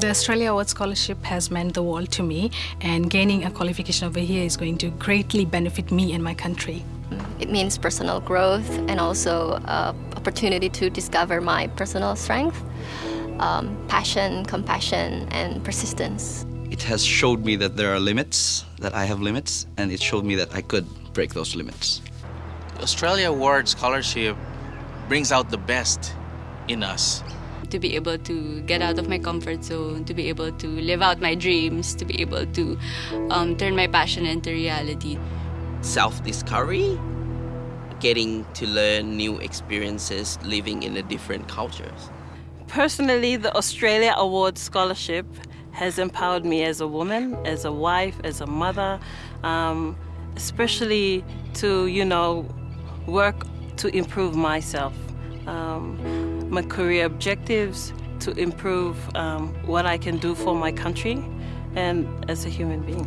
The Australia Award Scholarship has meant the world to me, and gaining a qualification over here is going to greatly benefit me and my country. It means personal growth and also uh, opportunity to discover my personal strength, um, passion, compassion, and persistence. It has showed me that there are limits, that I have limits, and it showed me that I could break those limits. The Australia Award Scholarship brings out the best in us. To be able to get out of my comfort zone, to be able to live out my dreams, to be able to um, turn my passion into reality. Self discovery, getting to learn new experiences, living in a different cultures. Personally, the Australia Award Scholarship has empowered me as a woman, as a wife, as a mother, um, especially to, you know, work to improve myself, um, my career objectives, to improve um, what I can do for my country and as a human being.